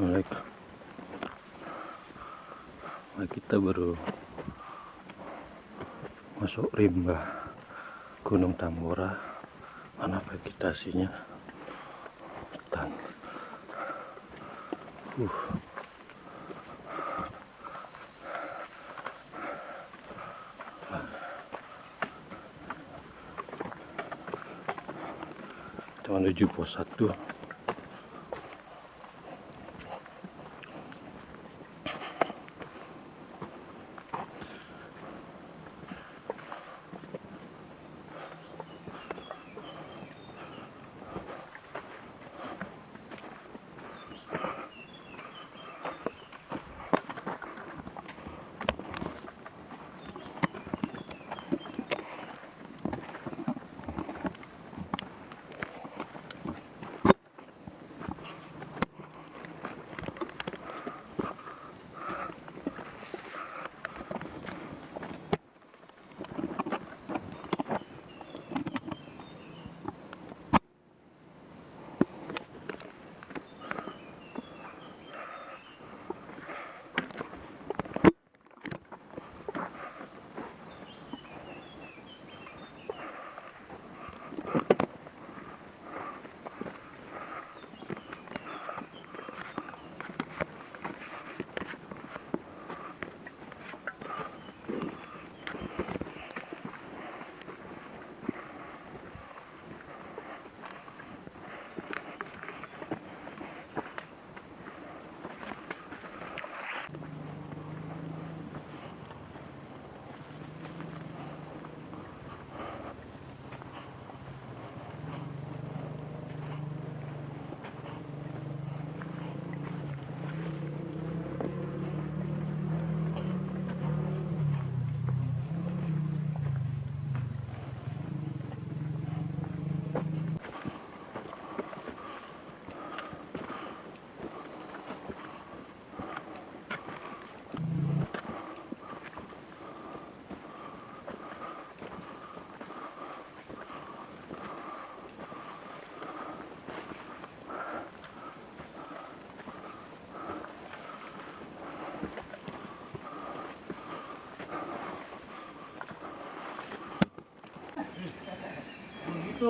Assalamualaikum. Nah, kita baru masuk rimba Gunung Tambora. Mana vegetasinya? Hutan. Uh. kita menuju pos 1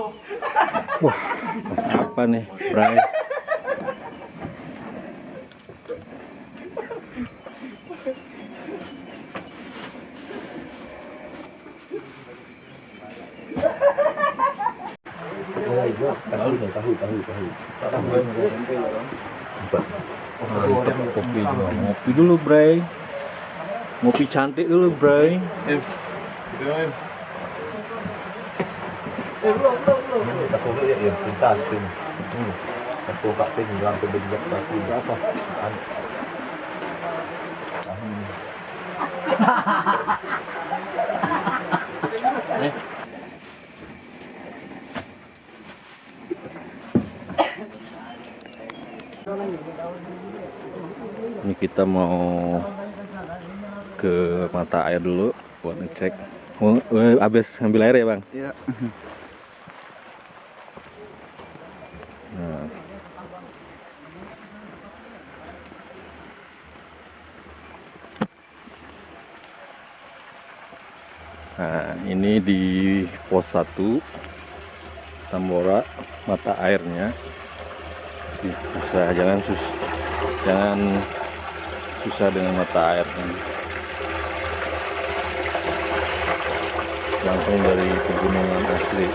Wah, mas apa nih, Bray? tahu tahu tahu tahu Mantap kopi juga. Ngopi dulu, Bray. Ngopi cantik dulu, Bray. Ya ya pintas pin tapi apa Ini kita mau ke mata air dulu buat ngecek. Oh, habis ngambil air ya, Bang? Iya. Ini di pos 1 Tambora mata airnya. Bisa jangan sus jangan susah dengan mata airnya. Langsung dari pegunungan asli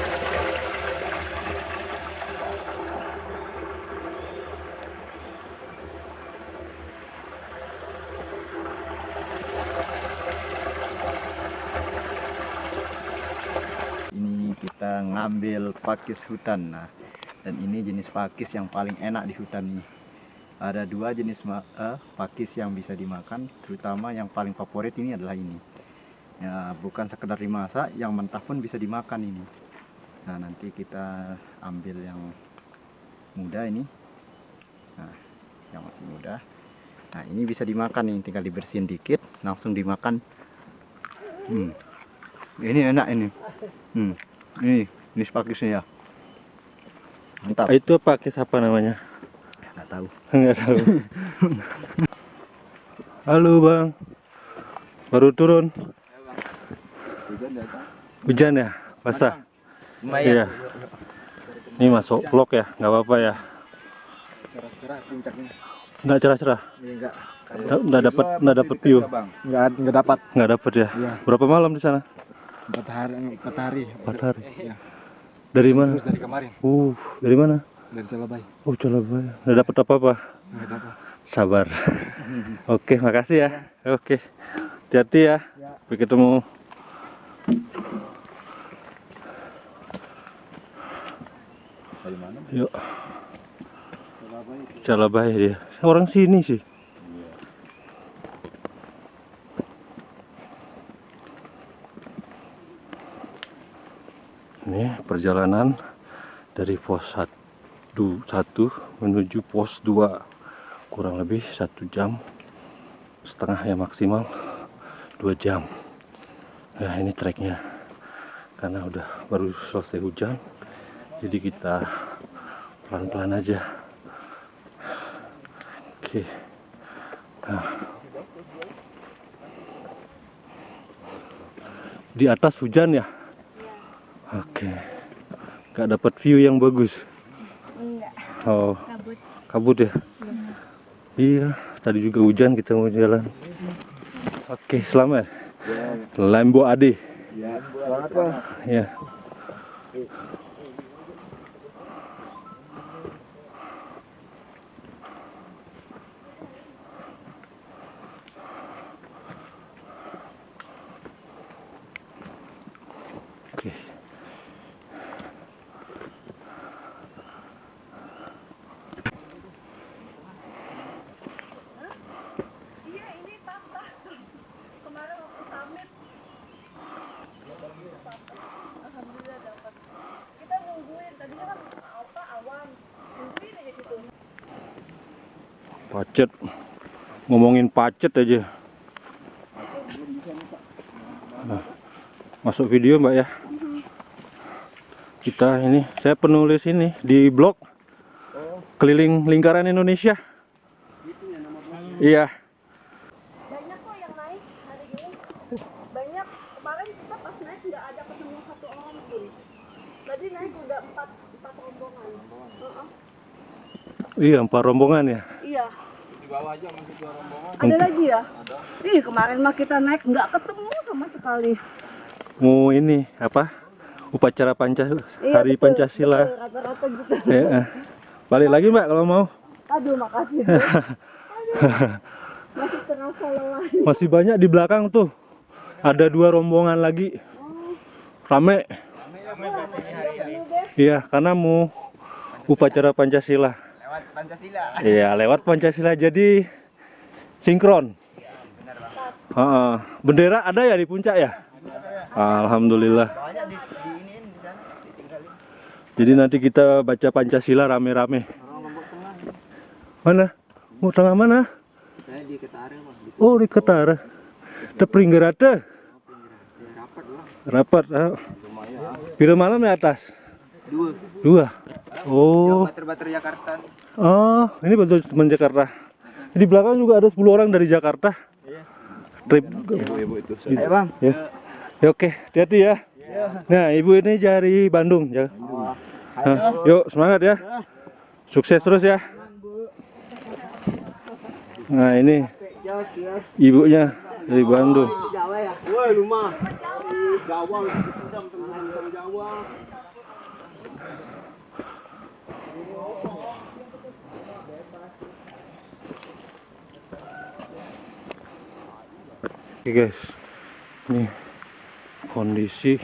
ini ngambil pakis hutan. Nah dan ini jenis pakis yang paling enak di hutan ini. Ada dua jenis eh, pakis yang bisa dimakan terutama yang paling favorit ini adalah ini. Ya bukan sekedar dimasak yang mentah pun bisa dimakan ini. Nah nanti kita ambil yang muda ini. Nah yang masih muda. Nah ini bisa dimakan nih tinggal dibersihin dikit langsung dimakan. Hmm. ini enak ini. Hmm, ini ini pakisnya ya. Mantap. itu pakis apa namanya Nggak nggak tahu. Nggak tahu. Halo bang, baru turun. Hujan ya, basah. Iya. Ini masuk vlog ya, nggak apa-apa ya. Cerah-cerah puncaknya. Nggak cerah-cerah, Ini enggak. nggak nggak dapat nggak dapat view, Enggak enggak dapat. nggak dapat ya. Iya. Berapa malam di sana? Empat hari empat hari. Empat hari. Iya. Dari mana? Terus dari kemarin Uh, dari mana? dari Selabai. Oh, Surabaya. Nggak dapat apa-apa. Enggak dapat. Sabar. Oke, makasih ya. Oke. Hati-hati ya. Sampai ketemu. Dari mana? Yuk. Surabaya dia. Orang sini sih. Ini perjalanan dari pos 1, 1 menuju pos 2 kurang lebih satu jam setengah ya maksimal dua jam. Nah ini treknya. Karena udah baru selesai hujan jadi kita pelan-pelan aja. Oke. Nah. di atas hujan ya oke. Nggak dapat view yang bagus? Enggak, oh. Kabut. kabut ya? Iya. Tadi juga hujan kita mau jalan. Oke selamat. Lambo Ade. Ya, selamat ya oke Iya, ini papa. Kemarin waktu summit. Alhamdulillah dapat. Kita nungguin, tadinya kan apa awan. Nungguin aja situ. Pacet ngomongin pacet aja Nah, masuk video mbak ya kita ini saya penulis ini di blog keliling lingkaran Indonesia iya Banyak kok yang naik hari ini. Banyak. Kemarin kita pas naik nggak ada ketemu satu orang pun. Tadi naik udah empat empat rombongan. Iya empat rombongan ya Iya. Di bawah aja masih dua rombongan. Ada lagi ya? Ih, kemarin mah kita naik nggak ketemu sama sekali. mau ini apa upacara Pancasila Iya, hari betul, Pancasila betul, Rata-rata gitu. Ya, balik lagi mbak kalau mau Aduh, makasih. Aduh. Masih terasa lelah. masih banyak di belakang tuh ada dua rombongan lagi rame iya karena mau upacara Pancasila Lewat Pancasila. iya lewat Pancasila. Jadi sinkron. Heeh. bendera ada ya di puncak ya? Alhamdulillah. Banyak di, di ini di sana ditinggalin. jadi nanti kita baca Pancasila rame-rame. Mana? Mau tengah mana? Saya di Ketara bang. Di oh di Ketara. Tepringgerate ya, rapat rapat ah. Pira malam ya atas? Dua. dua oh. Bater-bater Jakarta. oh ini betul teman Jakarta. Di belakang juga ada 10 orang dari Jakarta. Trip. Ibu-ibu itu. Ayo bang. ya. Ya, oke. Hati-hati ya. Nah ibu ini dari Bandung ya. Hah, yuk semangat ya. Sukses terus ya. Nah ini ibunya dari Bandung. Jawa ya. Woi rumah. Jawa. Jawa. Oke guys, ini kondisi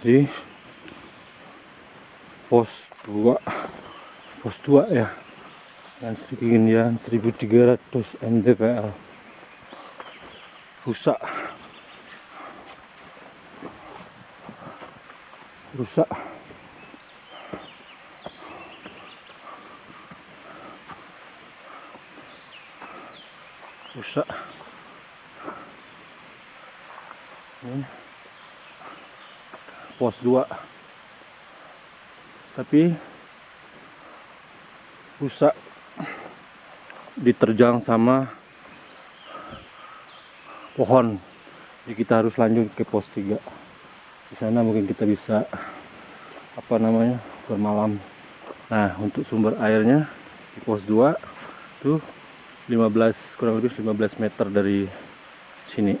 di pos 2 pos 2 ya. Dengan ketinggian 1300 mdpl rusak. Rusak rusak ini pos 2 tapi rusak diterjang sama pohon. Jadi kita harus lanjut ke pos 3 di sana mungkin kita bisa apa namanya bermalam. Nah untuk sumber airnya di pos 2 tuh 15 kurang lebih 15 meter dari sini.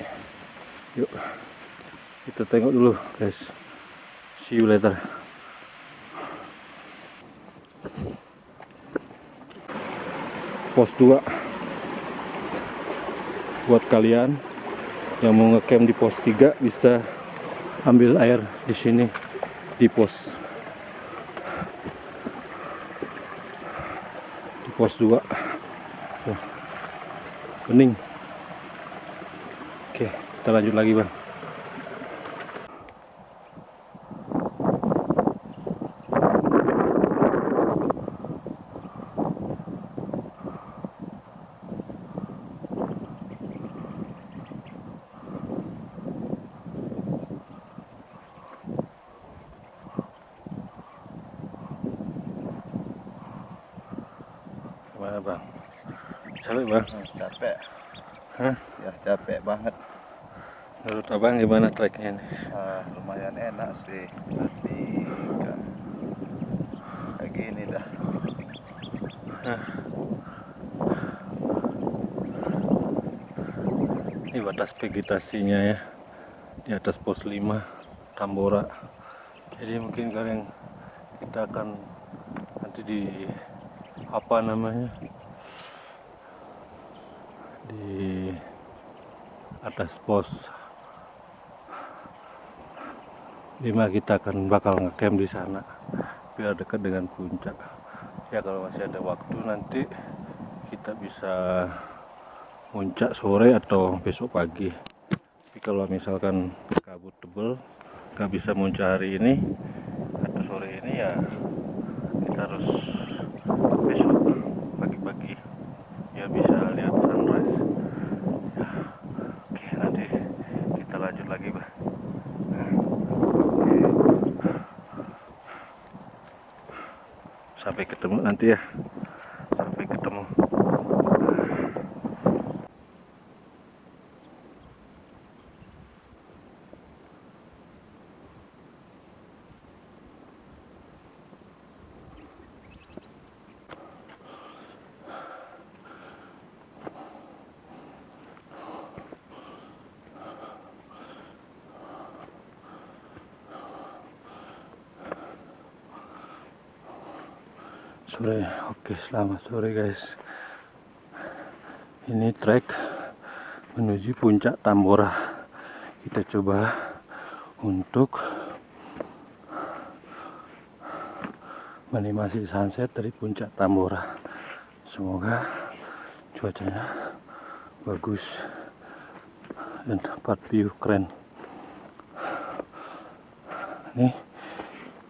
Yuk kita tengok dulu guys. See you later. Pos 2 buat kalian yang mau ngecamp di pos 3 bisa ambil air di sini di pos. Di pos 2 Tuh, bening oke kita lanjut lagi bang. Gimana bang? Capek bang capek. Hah? ya capek banget. Menurut abang gimana treknya nih Ah, lumayan enak sih. Tapi kan kayak gini dah. Ini batas vegetasinya ya. Di atas pos 5 Tambora. Jadi mungkin kalian kita akan nanti di apa namanya di atas pos. 5 kita akan bakal ngecamp di sana biar dekat dengan puncak. Ya kalau masih ada waktu nanti kita bisa puncak sore atau besok pagi. Tapi kalau misalkan kabut tebel nggak bisa muncak hari ini atau sore ini ya kita harus besok pagi-pagi ya bisa lihat sunrise ya oke nanti kita lanjut lagi bah sampai ketemu nanti ya sampai ketemu sore oke selamat sore guys. Ini trek menuju puncak Tambora. Kita coba untuk menikmati sunset dari puncak Tambora. Semoga cuacanya bagus dan tempat view keren. Ini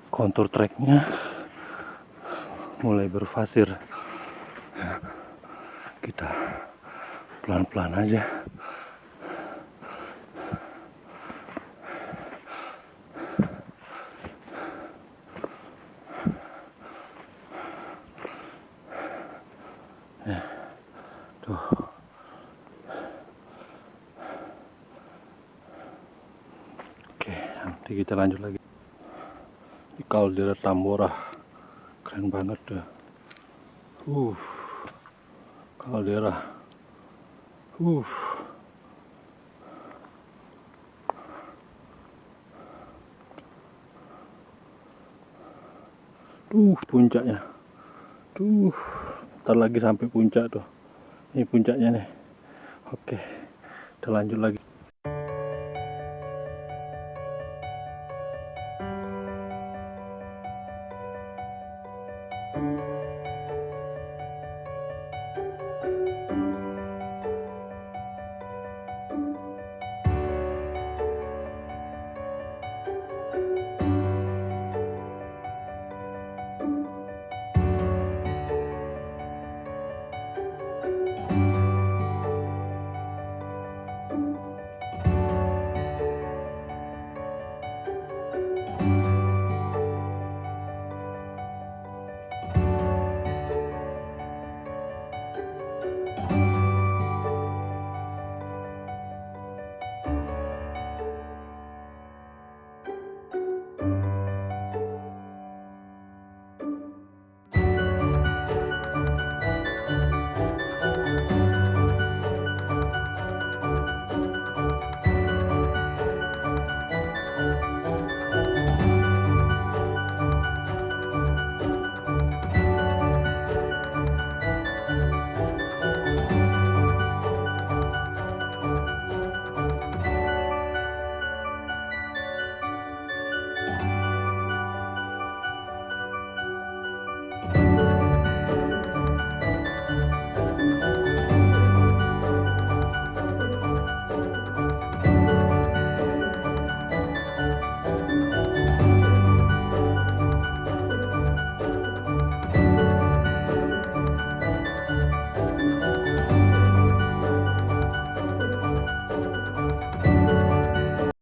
kontur treknya mulai berfasir. Ya, kita pelan-pelan aja. Ya, oke nanti kita lanjut lagi. Di kaldera Tambora keren banget dah. Uh kaldera. Uh tuh puncaknya. Tuh ntar lagi sampai puncak tuh. Ini puncaknya nih. Oke kita lanjut lagi